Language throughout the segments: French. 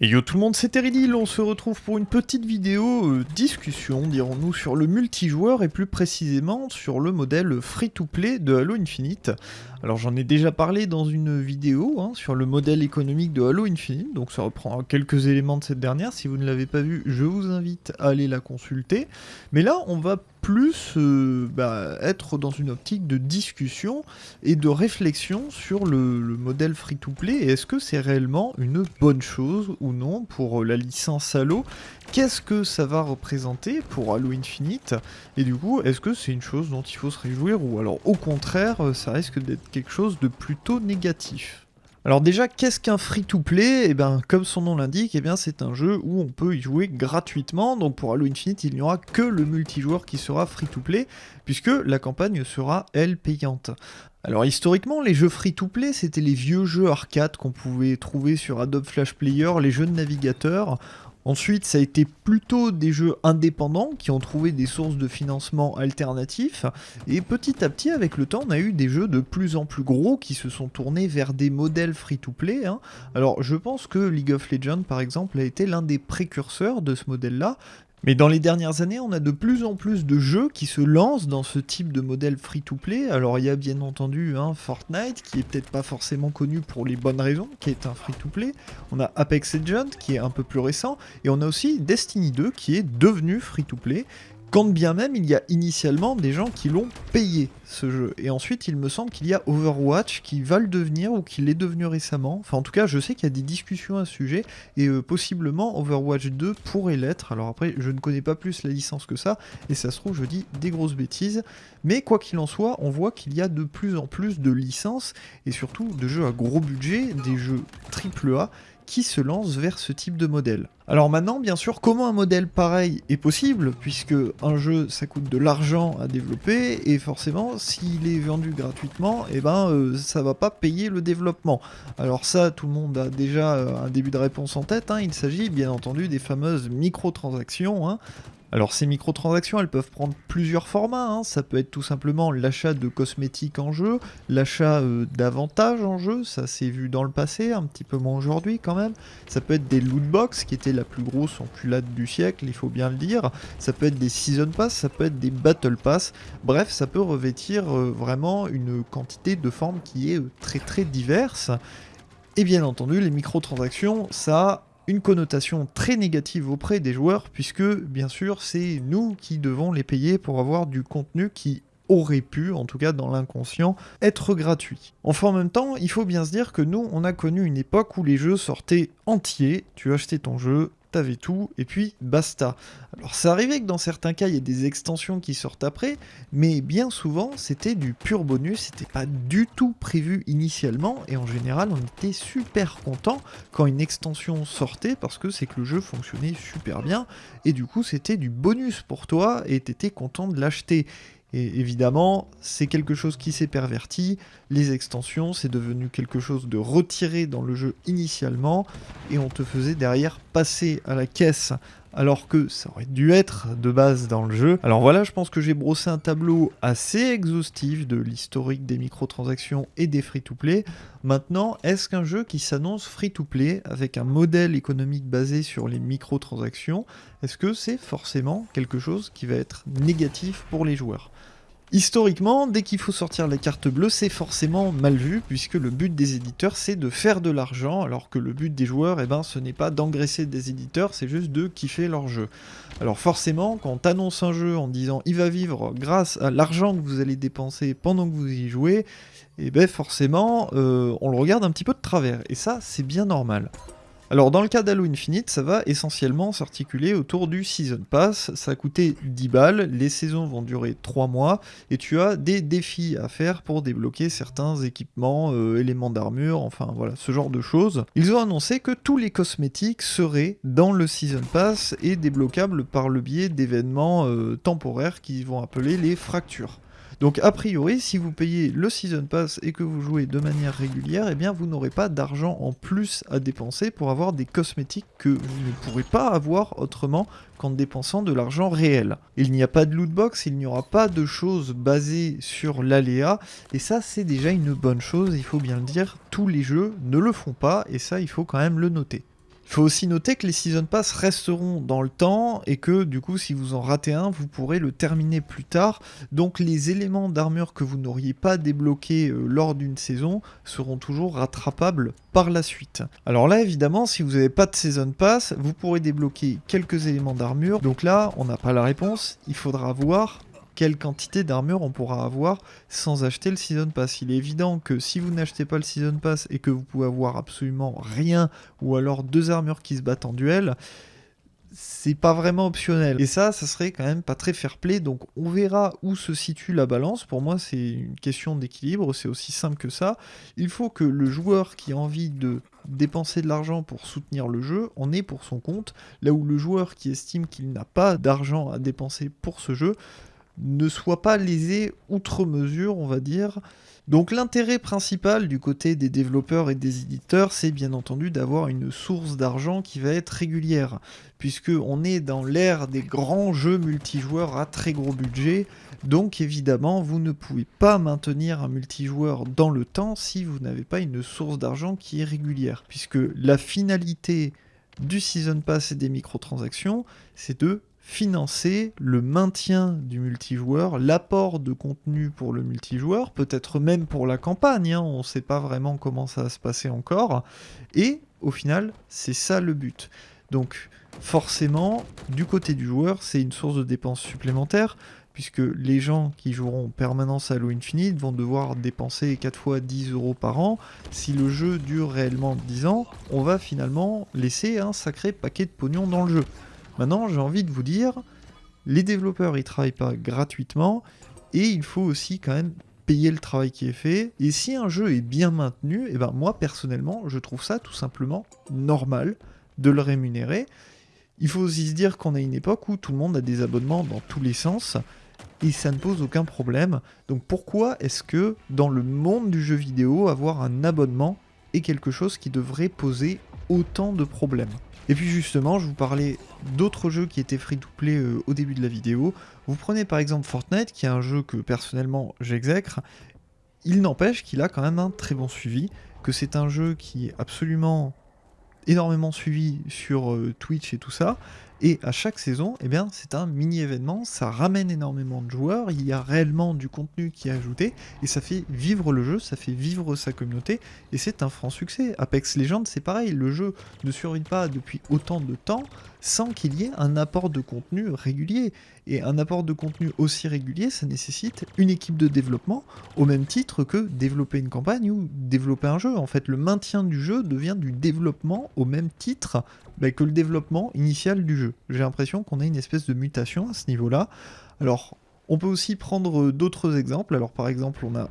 Et yo tout le monde, c'est Teridil, on se retrouve pour une petite vidéo euh, discussion, dirons-nous, sur le multijoueur et plus précisément sur le modèle free-to-play de Halo Infinite. Alors j'en ai déjà parlé dans une vidéo hein, sur le modèle économique de Halo Infinite, donc ça reprend quelques éléments de cette dernière, si vous ne l'avez pas vu, je vous invite à aller la consulter. Mais là, on va plus euh, bah, être dans une optique de discussion et de réflexion sur le, modèle free-to-play. Et est-ce que c'est réellement une bonne chose ou non pour la licence Halo? Qu'est-ce que ça va représenter pour Halo Infinite? Et du coup, est-ce que c'est une chose dont il faut se réjouir ou alors au contraire, ça risque d'être quelque chose de plutôt négatif alors déjà, qu'est-ce qu'un free-to-play? Eh bien, comme son nom l'indique, eh bien c'est un jeu où on peut y jouer gratuitement. Donc pour Halo Infinite, il n'y aura que le multijoueur qui sera free-to-play, puisque la campagne sera, elle, payante. Alors historiquement, les jeux free-to-play, c'était les vieux jeux arcade qu'on pouvait trouver sur Adobe Flash Player, les jeux de navigateur. Ensuite, ça a été plutôt des jeux indépendants qui ont trouvé des sources de financement alternatifs. Et petit à petit, avec le temps, on a eu des jeux de plus en plus gros qui se sont tournés vers des modèles free-to-play. Hein. Alors, je pense que League of Legends, par exemple, a été l'un des précurseurs de ce modèle-là, mais dans les dernières années, on a de plus en plus de jeux qui se lancent dans ce type de modèle free-to-play. Alors il y a bien entendu un Fortnite, qui est peut-être pas forcément connu pour les bonnes raisons, qui est un free-to-play. On a Apex Legends, qui est un peu plus récent. Et on a aussi Destiny 2, qui est devenu free-to-play quand bien même il y a initialement des gens qui l'ont payé ce jeu. Et ensuite il me semble qu'il y a Overwatch qui va le devenir ou qui l'est devenu récemment. Enfin en tout cas je sais qu'il y a des discussions à ce sujet et euh, possiblement Overwatch 2 pourrait l'être. Alors après je ne connais pas plus la licence que ça et ça se trouve je dis des grosses bêtises. Mais quoi qu'il en soit on voit qu'il y a de plus en plus de licences et surtout de jeux à gros budget, des jeux AAA qui se lance vers ce type de modèle. Alors maintenant, bien sûr, comment un modèle pareil est possible, puisque un jeu, ça coûte de l'argent à développer, et forcément, s'il est vendu gratuitement, eh ben, euh, ça va pas payer le développement. Alors ça, tout le monde a déjà euh, un début de réponse en tête, hein. il s'agit bien entendu des fameuses microtransactions, hein. Alors ces microtransactions, elles peuvent prendre plusieurs formats. Hein. Ça peut être tout simplement l'achat de cosmétiques en jeu, l'achat euh, d'avantages en jeu, ça s'est vu dans le passé, un petit peu moins aujourd'hui quand même. Ça peut être des loot box, qui étaient la plus grosse enculade du siècle, il faut bien le dire. Ça peut être des season pass, ça peut être des battle pass. Bref, ça peut revêtir euh, vraiment une quantité de formes qui est euh, très très diverse. Et bien entendu, les microtransactions, ça une connotation très négative auprès des joueurs, puisque bien sûr c'est nous qui devons les payer pour avoir du contenu qui aurait pu, en tout cas dans l'inconscient, être gratuit. Enfin en même temps, il faut bien se dire que nous, on a connu une époque où les jeux sortaient entiers, tu achetais ton jeu, t'avais tout, et puis basta. Alors ça arrivait que dans certains cas, il y ait des extensions qui sortent après, mais bien souvent, c'était du pur bonus, c'était pas du tout prévu initialement, et en général, on était super content quand une extension sortait, parce que c'est que le jeu fonctionnait super bien, et du coup, c'était du bonus pour toi, et t'étais content de l'acheter. Et évidemment, c'est quelque chose qui s'est perverti. Les extensions, c'est devenu quelque chose de retiré dans le jeu initialement. Et on te faisait derrière passer à la caisse alors que ça aurait dû être de base dans le jeu. Alors voilà, je pense que j'ai brossé un tableau assez exhaustif de l'historique des microtransactions et des free-to-play. Maintenant, est-ce qu'un jeu qui s'annonce free-to-play avec un modèle économique basé sur les microtransactions, est-ce que c'est forcément quelque chose qui va être négatif pour les joueurs? Historiquement, dès qu'il faut sortir la carte bleue, c'est forcément mal vu, puisque le but des éditeurs, c'est de faire de l'argent, alors que le but des joueurs, eh ben, ce n'est pas d'engraisser des éditeurs, c'est juste de kiffer leur jeu. Alors forcément, quand on t'annonce un jeu en disant « il va vivre grâce à l'argent que vous allez dépenser pendant que vous y jouez », eh ben forcément, euh, on le regarde un petit peu de travers, et ça, c'est bien normal. Alors dans le cas d'Halo Infinite, ça va essentiellement s'articuler autour du Season Pass, ça a coûté 10 balles, les saisons vont durer 3 mois, et tu as des défis à faire pour débloquer certains équipements, euh, éléments d'armure, enfin voilà, ce genre de choses. Ils ont annoncé que tous les cosmétiques seraient dans le Season Pass et débloquables par le biais d'événements euh, temporaires qui vont appeler les fractures. Donc a priori, si vous payez le Season Pass et que vous jouez de manière régulière, eh bien vous n'aurez pas d'argent en plus à dépenser pour avoir des cosmétiques que vous ne pourrez pas avoir autrement qu'en dépensant de l'argent réel. Il n'y a pas de loot box, il n'y aura pas de choses basées sur l'aléa, et ça c'est déjà une bonne chose, il faut bien le dire, tous les jeux ne le font pas, et ça il faut quand même le noter. Il faut aussi noter que les Season Pass resteront dans le temps et que du coup si vous en ratez un, vous pourrez le terminer plus tard. Donc les éléments d'armure que vous n'auriez pas débloqués euh, lors d'une saison seront toujours rattrapables par la suite. Alors là évidemment si vous n'avez pas de Season Pass, vous pourrez débloquer quelques éléments d'armure. Donc là on n'a pas la réponse, il faudra voir quelle quantité d'armure on pourra avoir sans acheter le Season Pass. Il est évident que si vous n'achetez pas le Season Pass et que vous pouvez avoir absolument rien, ou alors deux armures qui se battent en duel, c'est pas vraiment optionnel. Et ça, ça serait quand même pas très fair-play, donc on verra où se situe la balance. Pour moi, c'est une question d'équilibre, c'est aussi simple que ça. Il faut que le joueur qui a envie de dépenser de l'argent pour soutenir le jeu en ait pour son compte, là où le joueur qui estime qu'il n'a pas d'argent à dépenser pour ce jeu ne soit pas lésé outre mesure, on va dire. Donc l'intérêt principal du côté des développeurs et des éditeurs, c'est bien entendu d'avoir une source d'argent qui va être régulière, puisque on est dans l'ère des grands jeux multijoueurs à très gros budget, donc évidemment vous ne pouvez pas maintenir un multijoueur dans le temps si vous n'avez pas une source d'argent qui est régulière, puisque la finalité du Season Pass et des microtransactions, c'est de financer le maintien du multijoueur, l'apport de contenu pour le multijoueur, peut-être même pour la campagne, hein, on ne sait pas vraiment comment ça va se passer encore, et au final, c'est ça le but. Donc forcément, du côté du joueur, c'est une source de dépenses supplémentaires, puisque les gens qui joueront en permanence à Halo Infinite vont devoir dépenser 4 fois 10 euros par an. Si le jeu dure réellement 10 ans, on va finalement laisser un sacré paquet de pognon dans le jeu. Maintenant, j'ai envie de vous dire, les développeurs, ils travaillent pas gratuitement, et il faut aussi quand même payer le travail qui est fait. Et si un jeu est bien maintenu, et eh ben moi personnellement, je trouve ça tout simplement normal de le rémunérer. Il faut aussi se dire qu'on a une époque où tout le monde a des abonnements dans tous les sens et ça ne pose aucun problème. Donc pourquoi est-ce que dans le monde du jeu vidéo, avoir un abonnement est quelque chose qui devrait poser autant de problèmes et puis justement, je vous parlais d'autres jeux qui étaient free-to-play euh, au début de la vidéo. Vous prenez par exemple Fortnite, qui est un jeu que personnellement j'exècre. Il n'empêche qu'il a quand même un très bon suivi, que c'est un jeu qui est absolument énormément suivi sur euh, Twitch et tout ça, et à chaque saison, eh bien, c'est un mini-événement, ça ramène énormément de joueurs, il y a réellement du contenu qui est ajouté, et ça fait vivre le jeu, ça fait vivre sa communauté, et c'est un franc succès. Apex Legends, c'est pareil, le jeu ne survit pas depuis autant de temps sans qu'il y ait un apport de contenu régulier. Et un apport de contenu aussi régulier, ça nécessite une équipe de développement, au même titre que développer une campagne ou développer un jeu. En fait, le maintien du jeu devient du développement au même titre bah, que le développement initial du jeu. J'ai l'impression qu'on a une espèce de mutation à ce niveau-là. Alors, on peut aussi prendre d'autres exemples. Alors, par exemple, on a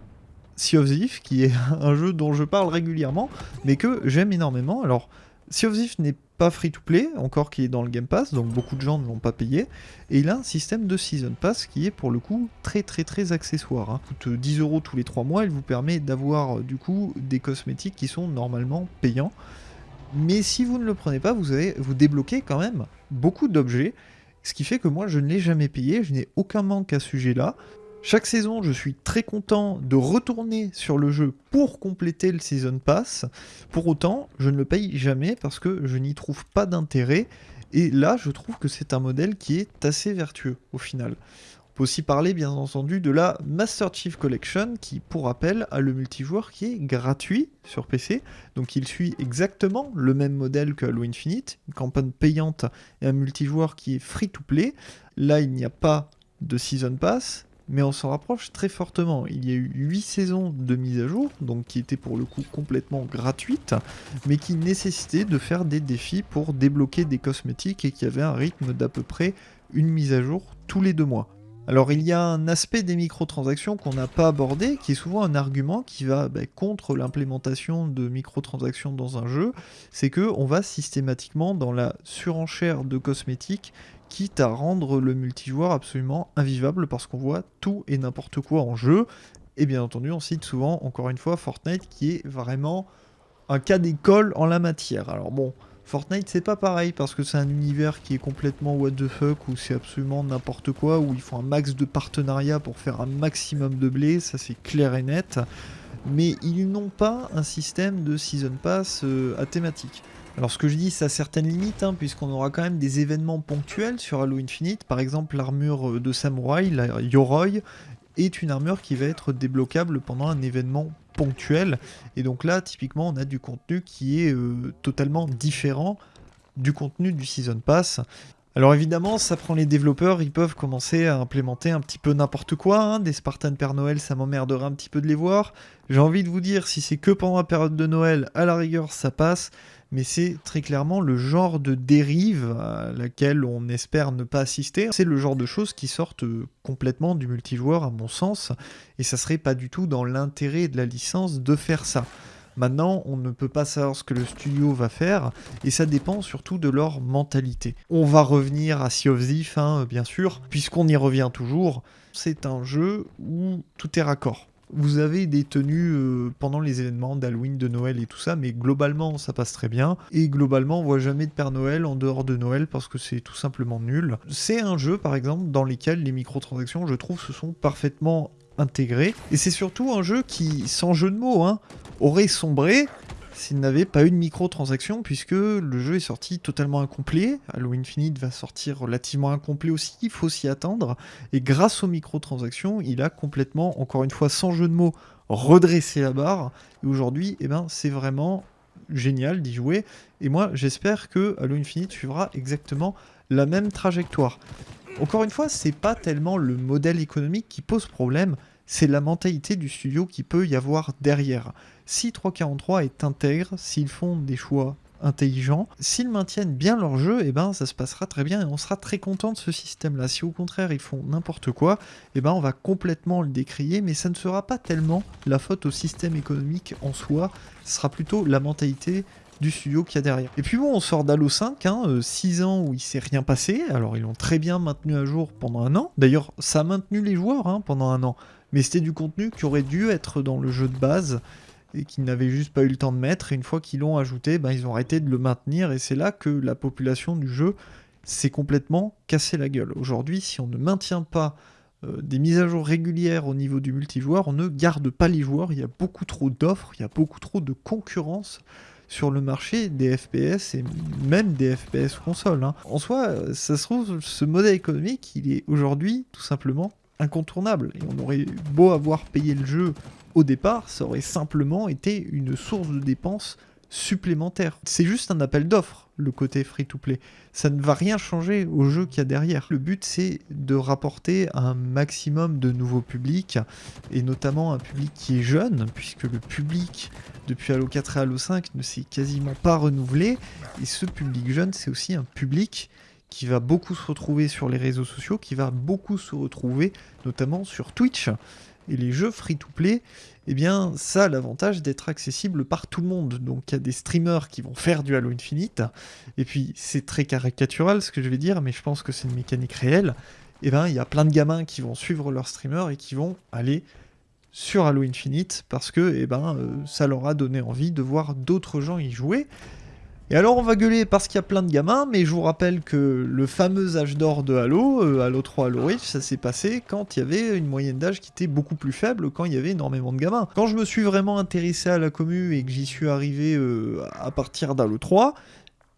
Sea of Thief, qui est un jeu dont je parle régulièrement, mais que j'aime énormément. Alors, Sea of Thief n'est pas free to play, encore qu'il est dans le Game Pass, donc beaucoup de gens ne l'ont pas payé. Et il a un système de Season Pass qui est pour le coup très très très accessoire. Hein. Coûte 10 euros tous les 3 mois, il vous permet d'avoir du coup des cosmétiques qui sont normalement payants. Mais si vous ne le prenez pas, vous, avez, vous débloquez quand même beaucoup d'objets. Ce qui fait que moi, je ne l'ai jamais payé, je n'ai aucun manque à ce sujet-là. Chaque saison, je suis très content de retourner sur le jeu pour compléter le Season Pass. Pour autant, je ne le paye jamais parce que je n'y trouve pas d'intérêt. Et là, je trouve que c'est un modèle qui est assez vertueux au final peut aussi parler bien entendu de la Master Chief Collection qui, pour rappel, a le multijoueur qui est gratuit sur PC. Donc il suit exactement le même modèle que Halo Infinite, une campagne payante et un multijoueur qui est free to play. Là, il n'y a pas de Season Pass, mais on s'en rapproche très fortement. Il y a eu 8 saisons de mise à jour, donc qui étaient pour le coup complètement gratuites, mais qui nécessitaient de faire des défis pour débloquer des cosmétiques et qui avaient un rythme d'à peu près une mise à jour tous les deux mois. Alors il y a un aspect des microtransactions qu'on n'a pas abordé, qui est souvent un argument qui va bah, contre l'implémentation de microtransactions dans un jeu, c'est que on va systématiquement dans la surenchère de cosmétiques, quitte à rendre le multijoueur absolument invivable parce qu'on voit tout et n'importe quoi en jeu. Et bien entendu, on cite souvent, encore une fois, Fortnite qui est vraiment un cas d'école en la matière. Alors bon, Fortnite c'est pas pareil parce que c'est un univers qui est complètement what the fuck où c'est absolument n'importe quoi, où il faut un max de partenariat pour faire un maximum de blé, ça c'est clair et net. mais ils n'ont pas un système de Season Pass euh, à thématique. Alors ce que je dis, ça a certaines limites, hein, puisqu'on aura quand même des événements ponctuels sur Halo Infinite. Par exemple, l'armure euh, de samouraï, la Yoroi, est une armure qui va être débloquable pendant un événement ponctuel. Et donc là, typiquement, on a du contenu qui est euh, totalement différent du contenu du Season Pass. Alors évidemment, ça prend les développeurs, ils peuvent commencer à implémenter un petit peu n'importe quoi. Hein. Des Spartan Père Noël, ça m'emmerderait un petit peu de les voir. J'ai envie de vous dire, si c'est que pendant la période de Noël, à la rigueur, ça passe. Mais c'est très clairement le genre de dérive à laquelle on espère ne pas assister. C'est le genre de choses qui sortent euh, complètement du multijoueur, à mon sens. Et ça serait pas du tout dans l'intérêt de la licence de faire ça. Maintenant, on ne peut pas savoir ce que le studio va faire, et ça dépend surtout de leur mentalité. On va revenir à Sea of Thief, hein, bien sûr, puisqu'on y revient toujours. C'est un jeu où tout est raccord. Vous avez des tenues euh, pendant les événements d'Halloween, de Noël et tout ça, mais globalement ça passe très bien. Et globalement on voit jamais de Père Noël en dehors de Noël parce que c'est tout simplement nul. C'est un jeu par exemple dans lequel les microtransactions je trouve se sont parfaitement intégrées. Et c'est surtout un jeu qui, sans jeu de mots, hein, aurait sombré s'il n'avait pas eu de microtransactions, puisque le jeu est sorti totalement incomplet. Halo Infinite va sortir relativement incomplet aussi, il faut s'y attendre. Et grâce aux microtransactions, il a complètement, encore une fois sans jeu de mots, redressé la barre. Et aujourd'hui, eh ben, c'est vraiment génial d'y jouer. Et moi, j'espère que Halo Infinite suivra exactement la même trajectoire. Encore une fois, c'est pas tellement le modèle économique qui pose problème, c'est la mentalité du studio qui peut y avoir derrière. Si 343 est intègre, s'ils font des choix intelligents, s'ils maintiennent bien leur jeu, eh ben ça se passera très bien et on sera très content de ce système-là. Si au contraire ils font n'importe quoi, eh ben on va complètement le décrier, mais ça ne sera pas tellement la faute au système économique en soi, ce sera plutôt la mentalité du studio qu'il y a derrière. Et puis bon, on sort d'Halo 5, 6 ans où il s'est rien passé, alors ils l'ont très bien maintenu à jour pendant un an. D'ailleurs, ça a maintenu les joueurs hein, pendant un an mais c'était du contenu qui aurait dû être dans le jeu de base et qu'ils n'avaient juste pas eu le temps de mettre. Et une fois qu'ils l'ont ajouté, ben, ils ont arrêté de le maintenir et c'est là que la population du jeu s'est complètement cassé la gueule. Aujourd'hui, si on ne maintient pas euh, des mises à jour régulières au niveau du multijoueur, on ne garde pas les joueurs. Il y a beaucoup trop d'offres, il y a beaucoup trop de concurrence sur le marché des FPS et même des FPS consoles. Hein. En soi, ça se trouve, ce modèle économique, il est aujourd'hui tout simplement incontournable. Et on aurait beau avoir payé le jeu au départ, ça aurait simplement été une source de dépenses supplémentaire. C'est juste un appel d'offres, le côté free-to-play. Ça ne va rien changer au jeu qu'il y a derrière. Le but, c'est de rapporter un maximum de nouveaux publics, et notamment un public qui est jeune, puisque le public, depuis Halo 4 et Halo 5, ne s'est quasiment pas renouvelé. Et ce public jeune, c'est aussi un public qui va beaucoup se retrouver sur les réseaux sociaux, qui va beaucoup se retrouver notamment sur Twitch. Et les jeux free-to-play, eh bien, ça a l'avantage d'être accessible par tout le monde. Donc, il y a des streamers qui vont faire du Halo Infinite. Et puis, c'est très caricatural ce que je vais dire, mais je pense que c'est une mécanique réelle. Eh bien, il y a plein de gamins qui vont suivre leur streamer et qui vont aller sur Halo Infinite parce que eh ben, euh, ça leur a donné envie de voir d'autres gens y jouer. Et alors on va gueuler parce qu'il y a plein de gamins, mais je vous rappelle que le fameux âge d'or de Halo, euh, Halo 3, Halo Reach, ça s'est passé quand il y avait une moyenne d'âge qui était beaucoup plus faible, quand il y avait énormément de gamins. Quand je me suis vraiment intéressé à la commu et que j'y suis arrivé euh, à partir d'Halo 3,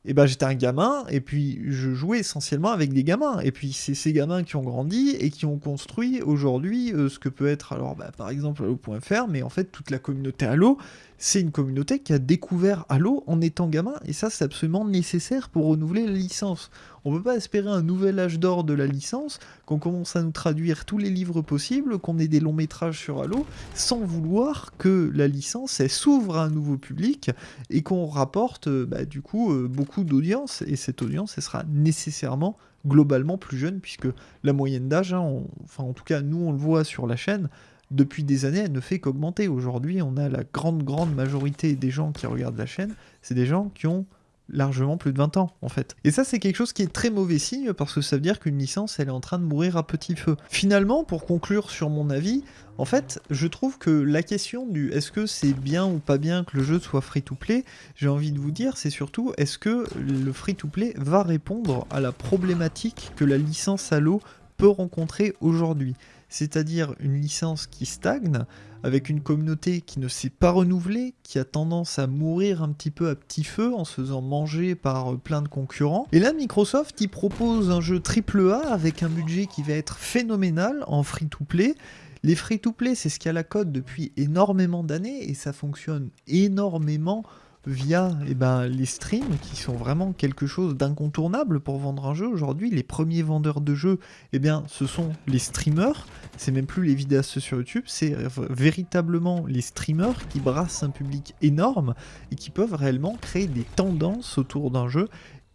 et ben j'étais un gamin et puis je jouais essentiellement avec des gamins et puis c'est ces gamins qui ont grandi et qui ont construit aujourd'hui euh, ce que peut être alors bah, par exemple Halo.fr mais en fait toute la communauté Halo c'est une communauté qui a découvert Halo en étant gamin et ça c'est absolument nécessaire pour renouveler la licence on peut pas espérer un nouvel âge d'or de la licence, qu'on commence à nous traduire tous les livres possibles, qu'on ait des longs métrages sur Halo, sans vouloir que la licence s'ouvre à un nouveau public et qu'on rapporte euh, bah, du coup euh, beaucoup d'audience. Et cette audience, elle sera nécessairement globalement plus jeune, puisque la moyenne d'âge, hein, en tout cas nous on le voit sur la chaîne, depuis des années, elle ne fait qu'augmenter. Aujourd'hui, on a la grande, grande majorité des gens qui regardent la chaîne, c'est des gens qui ont largement plus de 20 ans en fait. Et ça c'est quelque chose qui est très mauvais signe parce que ça veut dire qu'une licence elle est en train de mourir à petit feu. Finalement pour conclure sur mon avis, en fait je trouve que la question du est-ce que c'est bien ou pas bien que le jeu soit free to play, j'ai envie de vous dire c'est surtout est-ce que le free to play va répondre à la problématique que la licence Halo peut rencontrer aujourd'hui? C'est-à-dire une licence qui stagne, avec une communauté qui ne s'est pas renouvelée, qui a tendance à mourir un petit peu à petit feu en se faisant manger par euh, plein de concurrents. Et là, Microsoft, il propose un jeu AAA avec un budget qui va être phénoménal en free-to-play. Les free-to-play, c'est ce qui a la code depuis énormément d'années et ça fonctionne énormément via eh ben, les streams qui sont vraiment quelque chose d'incontournable pour vendre un jeu. Aujourd'hui, les premiers vendeurs de jeux, eh bien, ce sont les streamers. C'est même plus les vidéastes sur YouTube, c'est véritablement les streamers qui brassent un public énorme et qui peuvent réellement créer des tendances autour d'un jeu.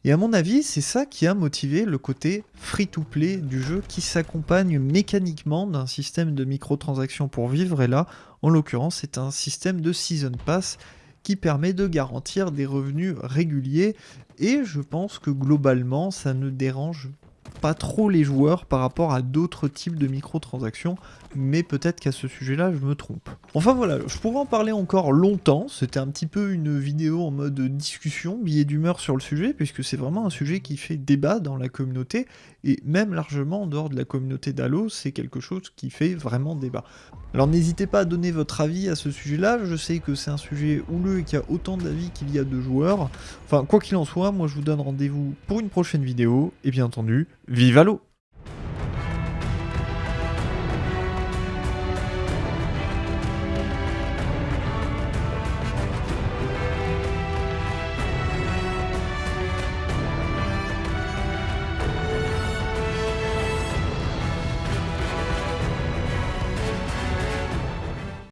Et à mon avis, c'est ça qui a motivé le côté free-to-play du jeu qui s'accompagne mécaniquement d'un système de microtransactions pour vivre. Et là, en l'occurrence, c'est un système de Season Pass qui permet de garantir des revenus réguliers. Et je pense que globalement ça ne dérange pas trop les joueurs par rapport à d'autres types de microtransactions, mais peut-être qu'à ce sujet-là, je me trompe. Enfin voilà, je pourrais en parler encore longtemps, c'était un petit peu une vidéo en mode discussion, billet d'humeur sur le sujet, puisque c'est vraiment un sujet qui fait débat dans la communauté, et même largement en dehors de la communauté d'Halo, c'est quelque chose qui fait vraiment débat. Alors n'hésitez pas à donner votre avis à ce sujet-là, je sais que c'est un sujet houleux et qu'il y a autant d'avis qu'il y a de joueurs. Enfin, quoi qu'il en soit, moi je vous donne rendez-vous pour une prochaine vidéo, et bien entendu, vive Halo